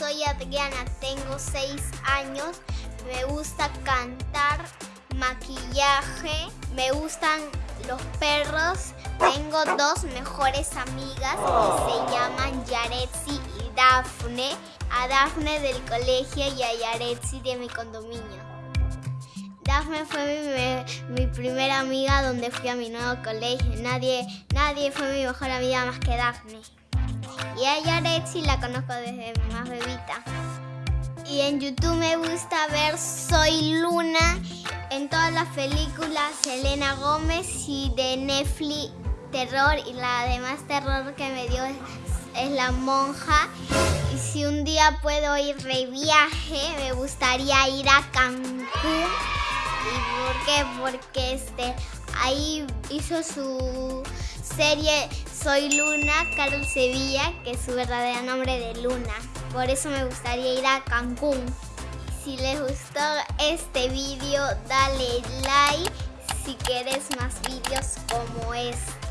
soy Adriana, tengo 6 años, me gusta cantar, maquillaje, me gustan los perros, tengo dos mejores amigas que se llaman Yaretsi y Dafne, a Dafne del colegio y a Yaretsi de mi condominio. Dafne fue mi, mi, primera amiga donde fui a mi nuevo colegio. Nadie, nadie fue mi mejor amiga más que Dafne. Y a Yaretsi la conozco desde más bebita. Y en YouTube me gusta ver Soy Luna. En todas las películas Selena Gómez y de Netflix terror y la demás terror que me dio es, es, la monja. Y si un día puedo ir de viaje, me gustaría ir a Cancún. ¿Y por qué? Porque este, ahí hizo su serie Soy Luna, Carol Sevilla, que es su verdadero nombre de Luna. Por eso me gustaría ir a Cancún. Si les gustó este vídeo, dale like si quieres más vídeos como este.